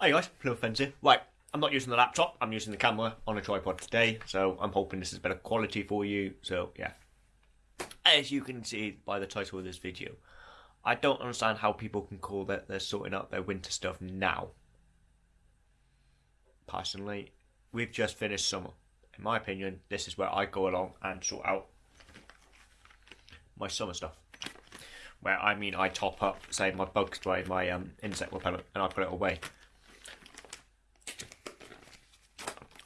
Hey guys, Fence here. Right, I'm not using the laptop, I'm using the camera on a tripod today, so I'm hoping this is better quality for you, so yeah. As you can see by the title of this video, I don't understand how people can call that they're sorting out their winter stuff now. Personally, we've just finished summer. In my opinion, this is where I go along and sort out my summer stuff. Where I mean, I top up, say, my bug spray, my um, insect repellent, and I put it away.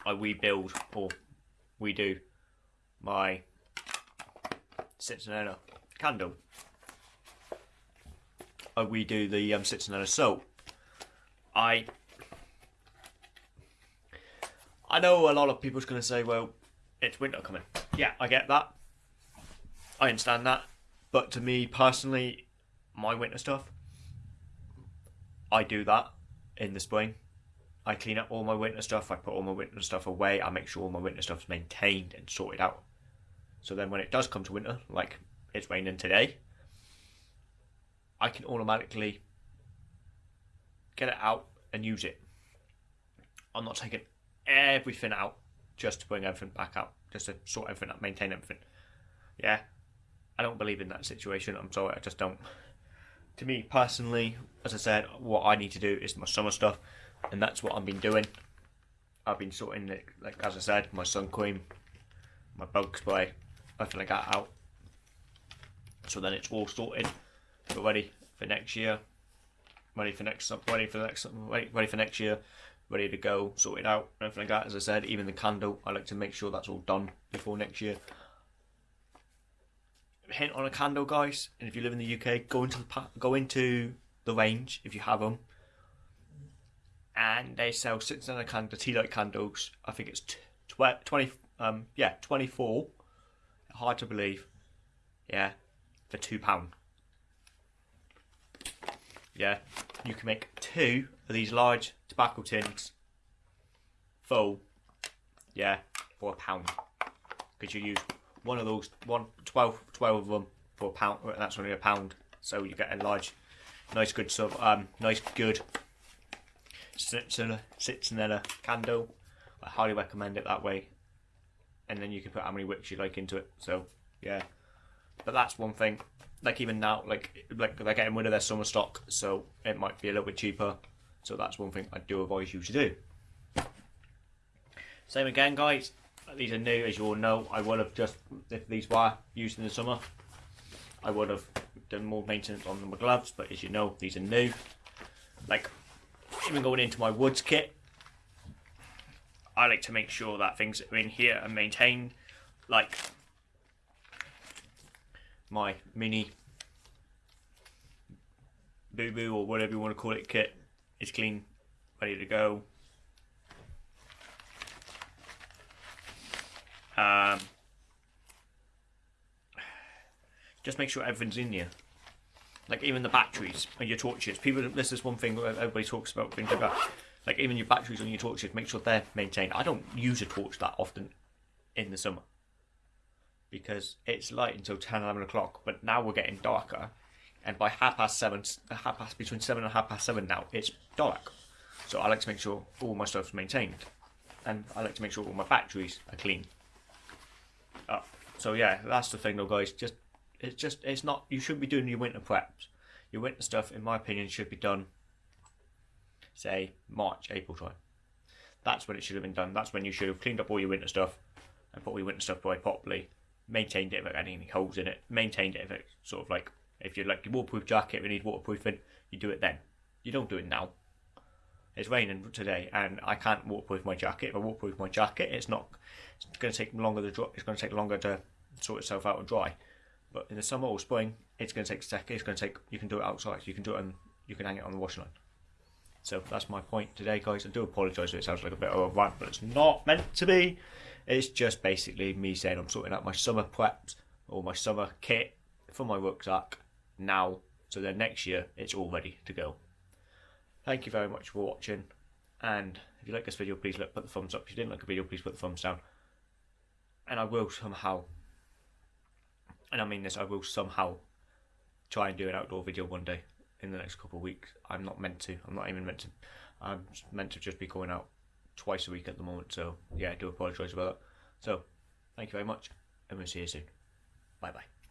I rebuild or redo my citronella candle. I redo the um, citronella soap. I I know a lot of people's going to say, well, it's winter coming. Yeah, I get that. I understand that. But to me personally, my winter stuff, I do that in the spring. I clean up all my winter stuff. I put all my winter stuff away. I make sure all my winter stuff is maintained and sorted out. So then when it does come to winter, like it's raining today, I can automatically get it out and use it. I'm not taking everything out just to bring everything back out, just to sort everything out, maintain everything. Yeah, I don't believe in that situation. I'm sorry, I just don't. To me personally, as I said, what I need to do is my summer stuff and that's what I've been doing. I've been sorting, like, like as I said, my sun cream, my bug spray, everything like that out. So then it's all sorted, but ready for next year, ready for next, ready for next, ready, ready for next year, ready to go, sorted out, everything like that. As I said, even the candle, I like to make sure that's all done before next year. Hint on a candle, guys, and if you live in the UK, go into the go into the range if you have them and they sell six hundred candle tea light candles. I think it's tw- twenty. Um, yeah, twenty four. Hard to believe. Yeah, for two pound. Yeah, you can make two of these large tobacco tins full. Yeah, for a pound. Because you use one of those, one 12, 12 of them for a pound. That's only a pound. So you get a large, nice good sub, um, nice good citronella candle. I highly recommend it that way. And then you can put how many wicks you like into it. So yeah, but that's one thing. Like even now, like like they're getting rid of their summer stock, so it might be a little bit cheaper. So that's one thing I do advise you to do. Same again, guys. These are new, as you all know. I would have just if these were used in the summer, I would have done more maintenance on my gloves. But as you know, these are new. Like even going into my woods kit, I like to make sure that things are in here and maintained, like my mini boo boo or whatever you want to call it kit is clean, ready to go. Um, just make sure everything's in here like even the batteries on your torches. People, this is one thing everybody talks about. Things about like even your batteries on your torches. Make sure they're maintained. I don't use a torch that often in the summer because it's light until 10, 11 o'clock. But now we're getting darker, and by half past seven, half past between seven and half past seven now, it's dark. So I like to make sure all my stuff's maintained, and I like to make sure all my batteries are clean. Uh, so yeah, that's the thing though, guys. Just it's just it's not. You shouldn't be doing your winter preps. Your winter stuff, in my opinion, should be done. Say March, April time. That's when it should have been done. That's when you should have cleaned up all your winter stuff and put all your winter stuff away properly. Maintained it if it had any holes in it. Maintained it if it sort of like if you like your waterproof jacket, we need waterproofing. You do it then. You don't do it now. It's raining today, and I can't waterproof my jacket. If I waterproof my jacket, it's not. It's going to take longer to dry. It's going to take longer to sort itself out and dry. But in the summer or spring, it's going to take second. It's going to take. You can do it outside. You can do it and you can hang it on the washing line. So that's my point today, guys. I do apologise if it sounds like a bit of a rant, but it's not meant to be. It's just basically me saying I'm sorting out my summer preps or my summer kit for my rucksack now, so then next year it's all ready to go. Thank you very much for watching, and if you like this video, please look, put the thumbs up. If you didn't like the video, please put the thumbs down. And I will somehow and I mean this, I will somehow try and do an outdoor video one day in the next couple of weeks. I'm not meant to. I'm not even meant to. I'm meant to just be going out twice a week at the moment, so yeah, I do apologise about that. So, thank you very much, and we'll see you soon. Bye bye.